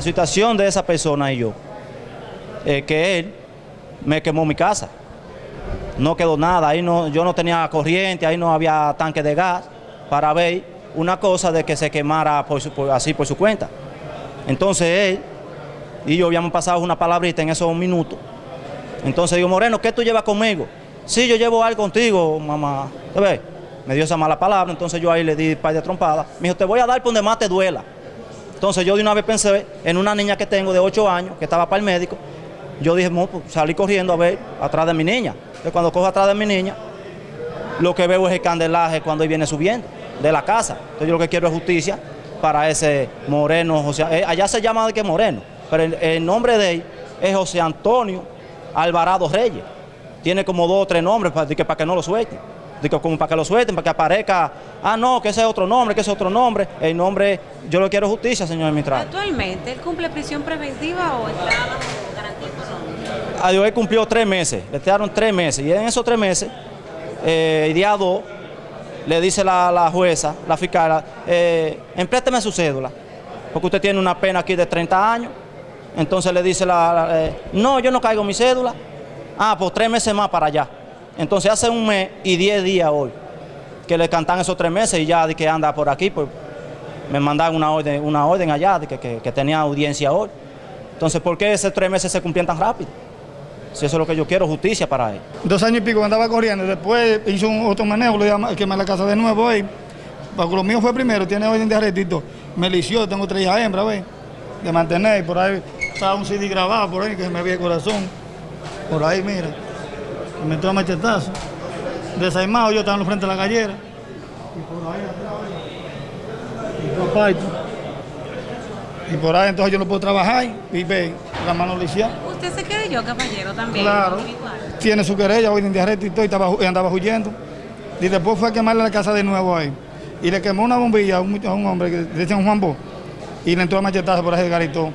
La situación de esa persona y yo, que él me quemó mi casa. No quedó nada, ahí no, yo no tenía corriente, ahí no había tanque de gas para ver una cosa de que se quemara por su- así por su cuenta. Entonces él y yo habíamos pasado una palabrita en esos minutos. Entonces digo, Moreno, ¿qué tú llevas conmigo? Sí, yo llevo algo contigo, mamá. ¿Te ves? Me dio esa mala palabra, entonces yo ahí le di un par de trompadas. Me dijo, te voy a dar por donde más te duela. Entonces yo de una vez pensé en una niña que tengo de 8 años, que estaba para el médico. Yo dije, "Mo, pues, salí corriendo a ver atrás de mi niña. Entonces cuando cojo atrás de mi niña, lo que veo es el candelaje cuando él viene subiendo de la casa. Entonces yo lo que quiero es justicia para ese Moreno, José, eh, allá se llama de que Moreno, pero el, nombre de él es José Antonio Alvarado Reyes. Tiene como dos o tres nombres para, para que no lo suelten. Que como para que lo suelten, para que aparezca, ah no, que ese es otro nombre, que ese es otro nombre. El nombre, yo lo quiero justicia, señor administrador. Actualmente, ¿él cumple prisión preventiva o está bajo garantía? A Dios, él cumplió tres meses, le quedaron tres meses. Y en esos tres meses, eh, el día 2, le dice la, la jueza, la fiscal, eh, emprésteme su cédula, porque usted tiene una pena aquí de 30 años. Entonces le dice la, la, eh, no, yo no caigo mi cédula. Ah, pues tres meses más para allá. Entonces hace un mes y diez días hoy que le cantan esos tres meses y ya de que anda por aquí, pues me mandaron una orden, una orden allá de que, que- tenía audiencia hoy. Entonces, ¿por qué esos tres meses se cumplían tan rápido? Si eso es lo que yo quiero, justicia para él. Dos años y pico andaba corriendo, después hizo un otro manejo, lo quemar la casa de nuevo. Porque lo mío fue primero, tiene orden de arrestito. Me lició, tengo tres hijas hembras, ¿ves? De mantener, por ahí estaba un CD grabado por ahí que me veía el corazón. Por ahí, mira. Me entró a machetazo. Desaimado, yo estaba en frente de la gallera. Y por ahí atrás, y por aparte. Y por ahí entonces yo no puedo trabajar y ve, la mano lisiada. ¿Usted se querelló, caballero, también? Claro. Igual. Tiene su querella, hoy en día y todo, y, estaba, y andaba huyendo. Y después fue a quemarle la casa de nuevo ahí. Y le quemó una bombilla a un, a un hombre que decían Juan Bo. Y le entró a machetazo por ahí de garitón.